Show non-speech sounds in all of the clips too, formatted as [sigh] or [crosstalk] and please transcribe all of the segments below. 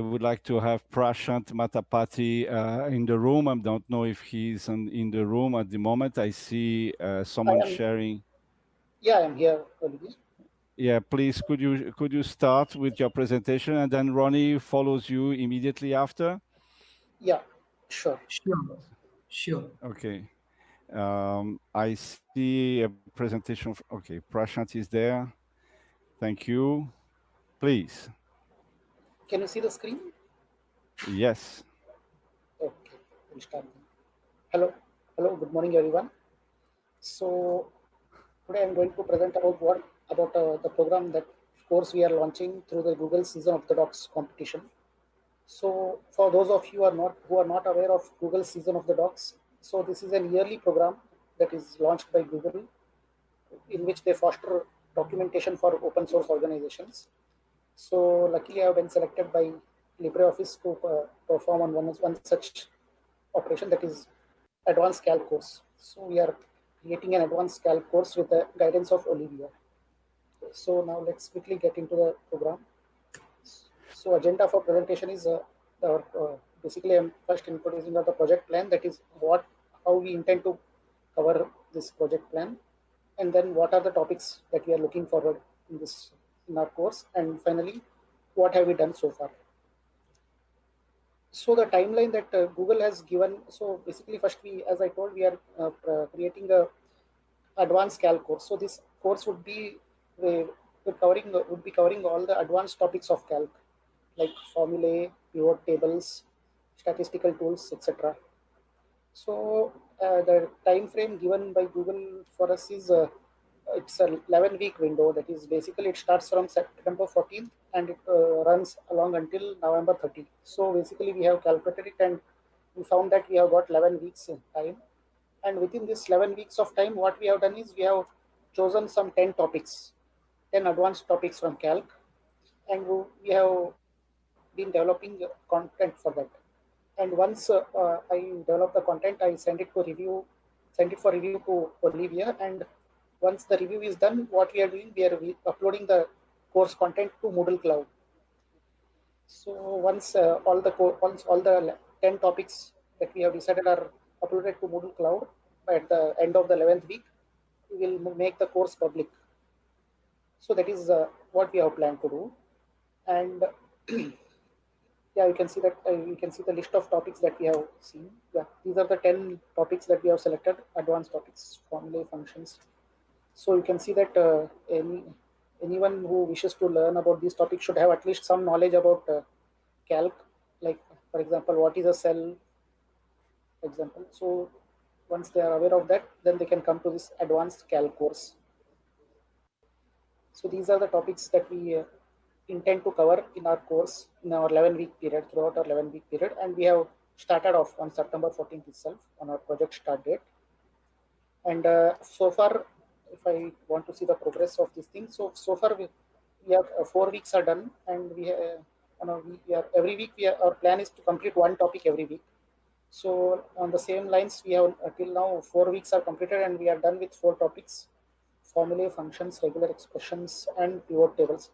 would like to have Prashant Matapati uh, in the room. I don't know if he's in, in the room at the moment. I see uh, someone sharing. Yeah, I'm here. Yeah, please, could you could you start with your presentation and then Ronnie follows you immediately after? Yeah, sure. Sure. Sure. Okay. Um, I see a presentation. Of, okay, Prashant is there. Thank you. Please. Can you see the screen? Yes. Okay, we'll start. Hello, hello, good morning, everyone. So today I'm going to present about what about uh, the program that of course we are launching through the Google Season of the Docs competition. So for those of you who are not who are not aware of Google Season of the Docs, so this is an yearly program that is launched by Google in which they foster documentation for open source organizations. So luckily I have been selected by LibreOffice to uh, perform on one, one such operation that is advanced calc course. So we are creating an advanced calc course with the guidance of Olivier. So now let's quickly get into the program. So agenda for presentation is uh, uh, basically I'm first introducing the project plan that is what how we intend to cover this project plan and then what are the topics that we are looking forward in this in our course and finally what have we done so far? So the timeline that uh, google has given so basically first we as i told we are uh, uh creating a advanced calc course. So this course would be uh, covering would be covering all the advanced topics of calc like formulae pivot tables statistical tools etc so uh, the time frame given by google for us is uh, it's a 11 week window. That is basically it starts from september 14th and it uh, runs along until november 30 so basically we have calculated it and we found that we have got 11 weeks in time. And within this 11 weeks of time what we have done is we have chosen some 10 topics 10 advanced topics from calc. And we have been developing content for that. And once uh, uh, i develop the content i send it to review send it for review to olivier and once the review is done, what we are doing, we are uploading the course content to Moodle Cloud. So once uh, all the once all the 10 topics that we have decided are uploaded to Moodle Cloud at the end of the 11th week, we will make the course public. So that is uh, what we have planned to do. And [clears throat] yeah, you can see that uh, you can see the list of topics that we have seen. Yeah, these are the 10 topics that we have selected, advanced topics, formulae, functions, so you can see that uh, any anyone who wishes to learn about these topics should have at least some knowledge about uh, calc, like for example, what is a cell, example. So once they are aware of that, then they can come to this advanced calc course. So these are the topics that we uh, intend to cover in our course in our 11 week period throughout our 11 week period and we have started off on September 14th itself on our project start date and uh, so far if I want to see the progress of this thing. So, so far we, we have uh, four weeks are done and we, uh, you know, we, we, are every week we are, our plan is to complete one topic every week. So on the same lines, we have uh, till now four weeks are completed and we are done with four topics, formulae, functions, regular expressions, and pivot tables.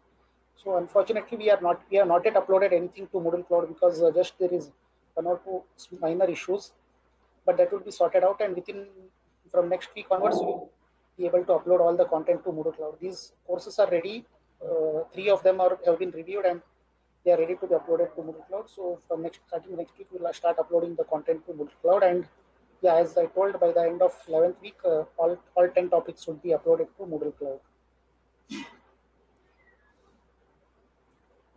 So unfortunately, we are not we have not yet uploaded anything to Moodle Cloud because uh, just there is one or two minor issues, but that will be sorted out. And within from next week onwards, we be able to upload all the content to Moodle Cloud. These courses are ready. Uh, three of them are have been reviewed and they are ready to be uploaded to Moodle Cloud. So from next starting next week, we'll start uploading the content to Moodle Cloud. And yeah, as I told, by the end of 11th week, uh, all all 10 topics would be uploaded to Moodle Cloud.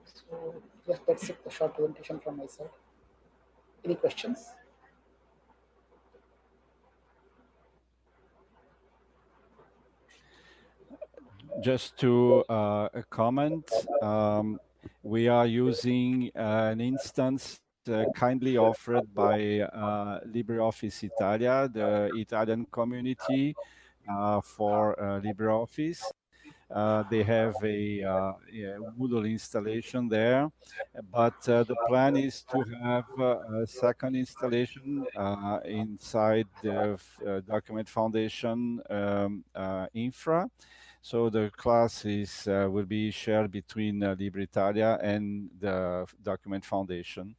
So yeah, that's it. The short presentation from my side. Any questions? Just to uh, comment, um, we are using an instance uh, kindly offered by uh, LibreOffice Italia, the Italian community uh, for uh, LibreOffice. Uh, they have a yeah, Moodle installation there, but the plan is to have a second installation inside the Document Foundation um, infra. So the class is uh, will be shared between uh, LibreItalia and the Document Foundation.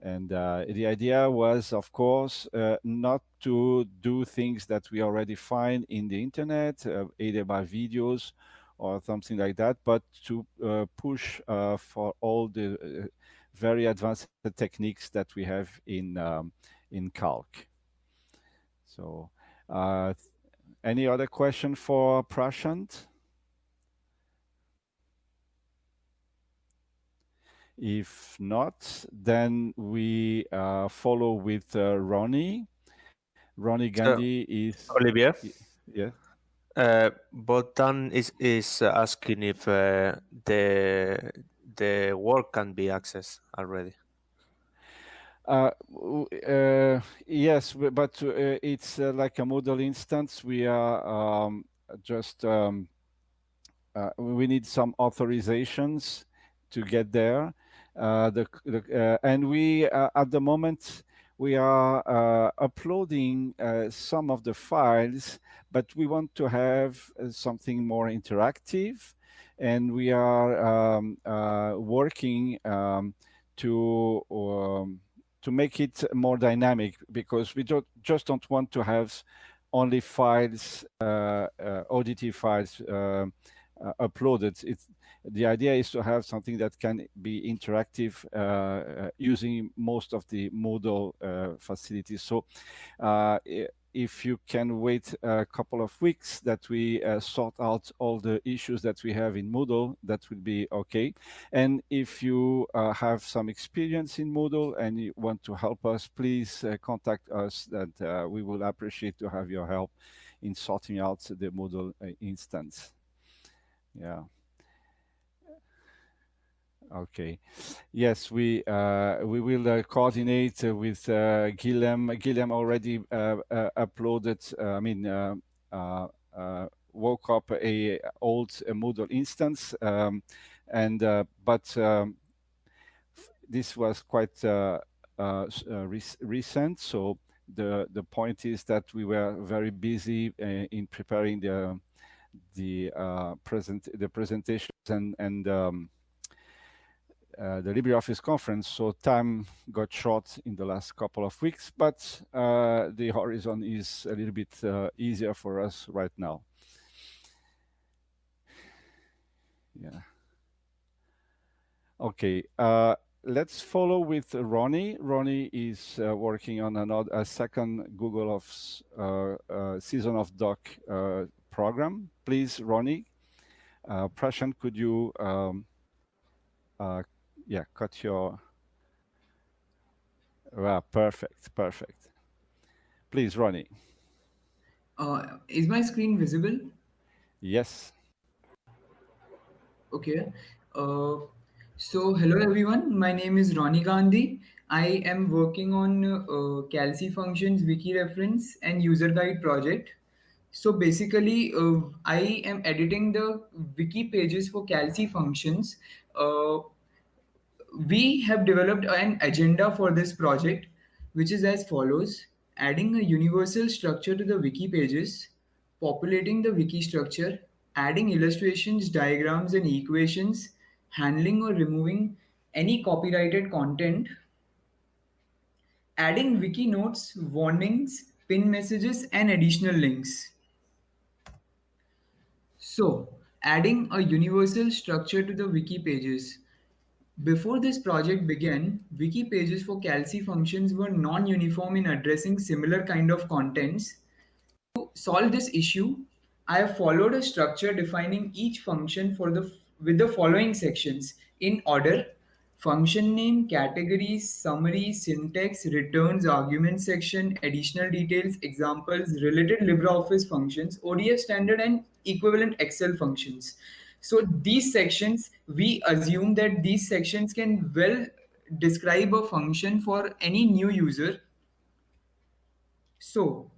And uh, the idea was, of course, uh, not to do things that we already find in the internet, uh, either by videos or something like that, but to uh, push uh, for all the very advanced techniques that we have in um, in Calc. So, any other question for Prashant? If not, then we uh, follow with uh, Ronnie. Ronnie Gandhi so, is Olivier. Yeah. Uh, Botan is is asking if uh, the the work can be accessed already. Uh, uh, yes, but uh, it's uh, like a Moodle instance. We are um, just um, uh, we need some authorizations to get there. Uh, the, the and we at the moment we are uploading some of the files, but we want to have something more interactive, and we are um, working um, to um, to make it more dynamic because we don't just don't want to have only files, uh, uh, ODT files uh, uploaded. It's the idea is to have something that can be interactive uh, uh, using most of the Moodle uh, facilities. So if you can wait a couple of weeks that we uh, sort out all the issues that we have in Moodle, that would be okay. And if you uh, have some experience in Moodle and you want to help us, please uh, contact us that we will appreciate to have your help in sorting out the Moodle instance. Yeah. Okay. Yes, we uh, we will uh, coordinate uh, with uh, Guillem. Guillem already uh, uh, uploaded. I mean, woke up a old Moodle instance, um, and but um, this was quite re recent. So the the point is that we were very busy in preparing the the present the presentations and and um, uh, the LibreOffice conference, so time got short in the last couple of weeks, but uh, the horizon is a little bit uh, easier for us right now. Yeah. Okay, uh, let's follow with Ronnie. Ronnie is uh, working on another a second Google of Season of Doc program. Please, Ronnie, Prashant, could you um, yeah, cut your, wow, perfect, perfect. Please, Ronnie. Uh, is my screen visible? Yes. Okay. Uh, so, hello everyone. My name is Ronnie Gandhi. I am working on uh, Calci functions wiki reference and user guide project. So basically, uh, I am editing the wiki pages for Calci functions uh, we have developed an agenda for this project, which is as follows adding a universal structure to the wiki pages, populating the wiki structure, adding illustrations, diagrams, and equations, handling or removing any copyrighted content, adding wiki notes, warnings, pin messages, and additional links. So, adding a universal structure to the wiki pages. Before this project began, wiki pages for Calci functions were non-uniform in addressing similar kind of contents. To solve this issue, I have followed a structure defining each function for the with the following sections in order function name, categories, summary, syntax, returns, argument section, additional details, examples, related LibreOffice functions, ODF standard and equivalent Excel functions. So these sections, we assume that these sections can well describe a function for any new user. So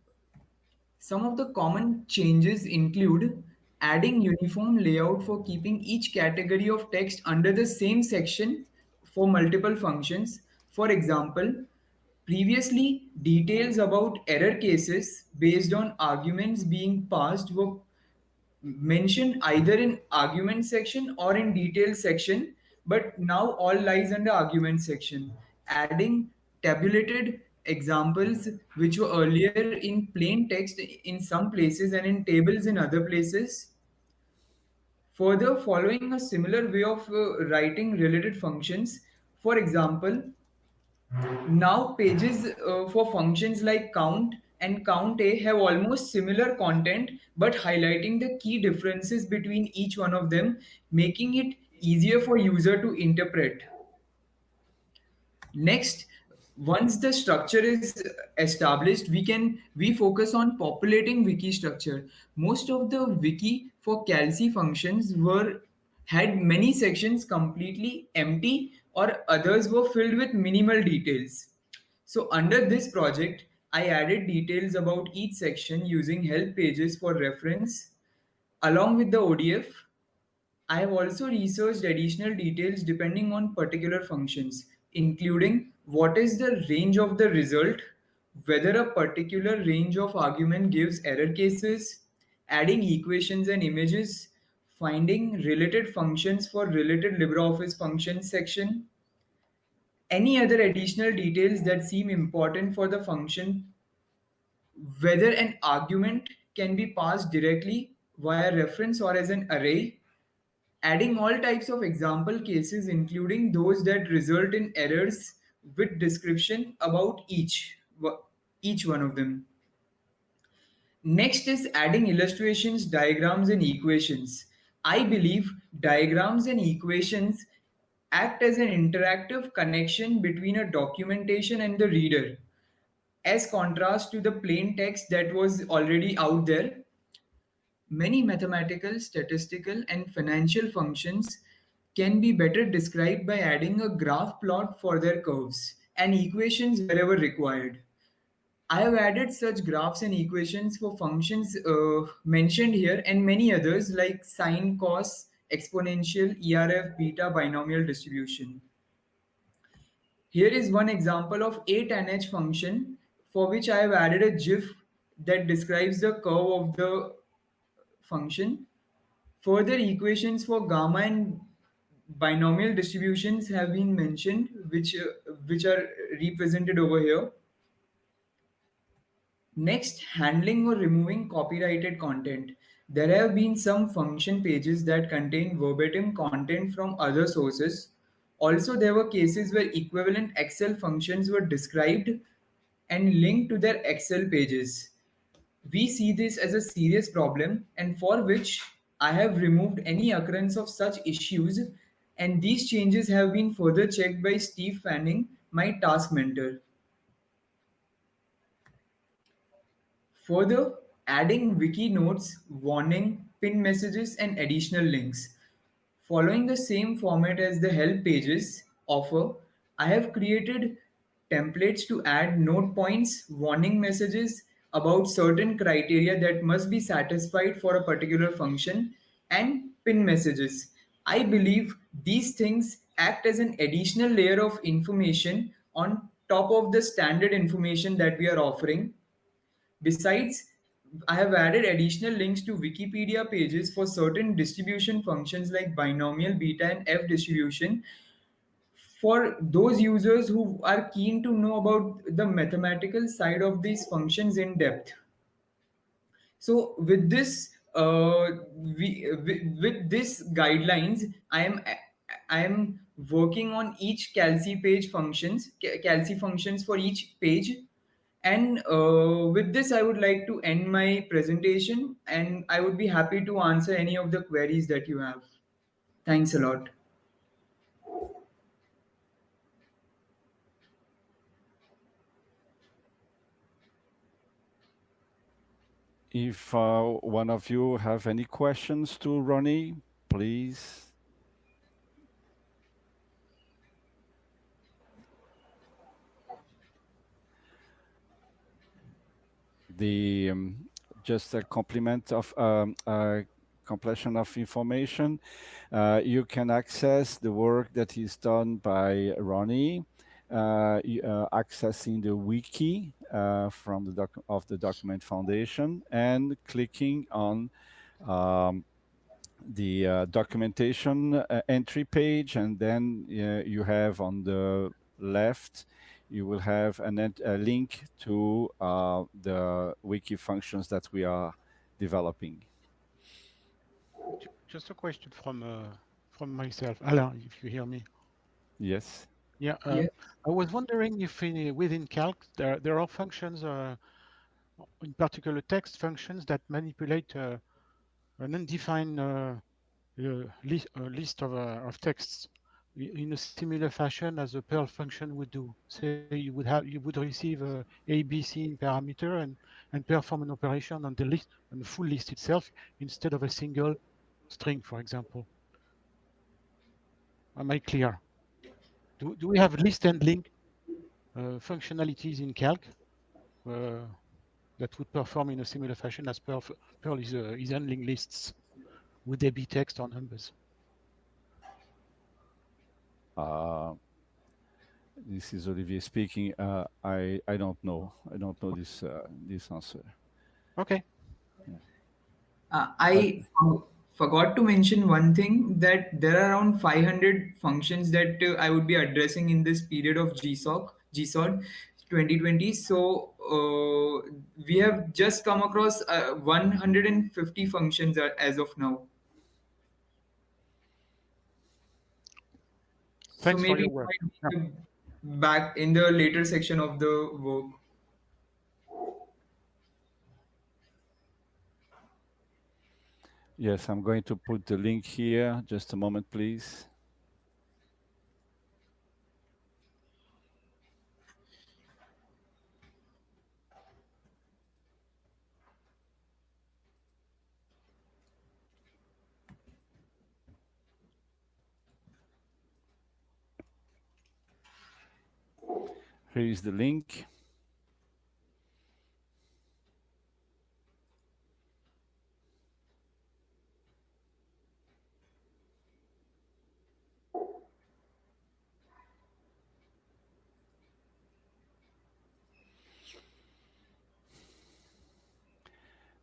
some of the common changes include adding uniform layout for keeping each category of text under the same section for multiple functions. For example, previously details about error cases based on arguments being passed were mentioned either in argument section or in details section, but now all lies under argument section. Adding tabulated examples which were earlier in plain text in some places and in tables in other places. Further, following a similar way of uh, writing related functions, for example, now pages uh, for functions like count and count a have almost similar content but highlighting the key differences between each one of them making it easier for user to interpret. Next once the structure is established we can we focus on populating wiki structure. Most of the wiki for calc functions were had many sections completely empty or others were filled with minimal details. So under this project i added details about each section using help pages for reference along with the odf I have also researched additional details depending on particular functions, including what is the range of the result, whether a particular range of argument gives error cases, adding equations and images, finding related functions for related LibreOffice functions section, any other additional details that seem important for the function, whether an argument can be passed directly via reference or as an array, adding all types of example cases, including those that result in errors with description about each, each one of them. Next is adding illustrations, diagrams, and equations. I believe diagrams and equations act as an interactive connection between a documentation and the reader, as contrast to the plain text that was already out there Many mathematical, statistical, and financial functions can be better described by adding a graph plot for their curves and equations wherever required. I have added such graphs and equations for functions uh, mentioned here and many others like sine, cos, exponential, ERF, beta, binomial distribution. Here is one example of a tan h function for which I have added a GIF that describes the curve of the function. Further equations for gamma and binomial distributions have been mentioned, which, uh, which are represented over here. Next, handling or removing copyrighted content. There have been some function pages that contain verbatim content from other sources. Also, there were cases where equivalent Excel functions were described and linked to their Excel pages. We see this as a serious problem and for which I have removed any occurrence of such issues and these changes have been further checked by Steve Fanning, my task mentor. Further, adding wiki notes, warning, pin messages and additional links. Following the same format as the help pages offer, I have created templates to add note points, warning messages, about certain criteria that must be satisfied for a particular function and pin messages. I believe these things act as an additional layer of information on top of the standard information that we are offering. Besides, I have added additional links to Wikipedia pages for certain distribution functions like binomial, beta, and F distribution for those users who are keen to know about the mathematical side of these functions in depth. So with this, uh, we, with, with this guidelines, I am I am working on each calci page functions, calci functions for each page. And uh, with this, I would like to end my presentation and I would be happy to answer any of the queries that you have. Thanks a lot. If uh, one of you have any questions to Ronnie, please. The um, just a complement of um, uh, completion of information. Uh, you can access the work that is done by Ronnie uh, uh, accessing the wiki uh, from the doc of the Document Foundation and clicking on um, the uh, documentation entry page, and then you have on the left, you will have an ent- a link to uh, the wiki functions that we are developing. Just a question from uh, from myself, Alain, if you hear me. Yes. Yeah, uh, Yes. I was wondering if in, within Calc there there are functions, uh, in particular text functions that manipulate uh, an undefined uh, uh, list, uh, list of uh, of texts i- in a similar fashion as a Perl function would do. Say you would have you would receive a A, B, C in parameter and and perform an operation on the list on the full list itself instead of a single string, for example. Am I clear? Do, do we have list handling uh, functionalities in Calc uh, that would perform in a similar fashion as Perl, Perl is, uh, is handling lists? Would they be text or numbers? Uh, this is Olivier speaking. Uh, I I don't know. I don't know this uh, this answer. Okay. Uh, I forgot to mention one thing that there are around 500 functions that uh, I would be addressing in this period of GSOC, GSOD 2020. So uh, we have just come across uh, 150 functions a- as of now. Thanks so for maybe your work. might back in the later section of the work. Yes, I'm going to put the link here. Just a moment, please. Here is the link.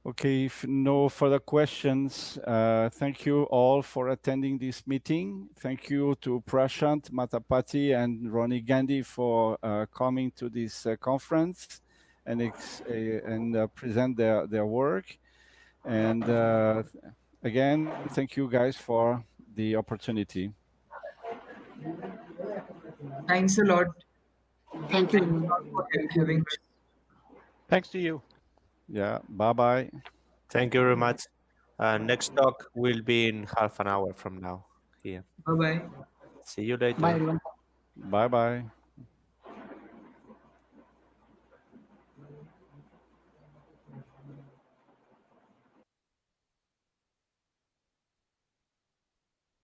Okay, if no further questions, uh, thank you all for attending this meeting. Thank you to Prashant Matapati and Ronnie Gandhi for uh, coming to this uh, conference and, ex- uh, and uh, present their, their work. And uh, again, thank you guys for the opportunity. Thanks a lot Thank you. very much. for having us. Thanks to you. Yeah, bye bye. Thank you very much. Uh, next talk will be in half an hour from now here. Bye bye. See you later. Bye, everyone. Bye bye.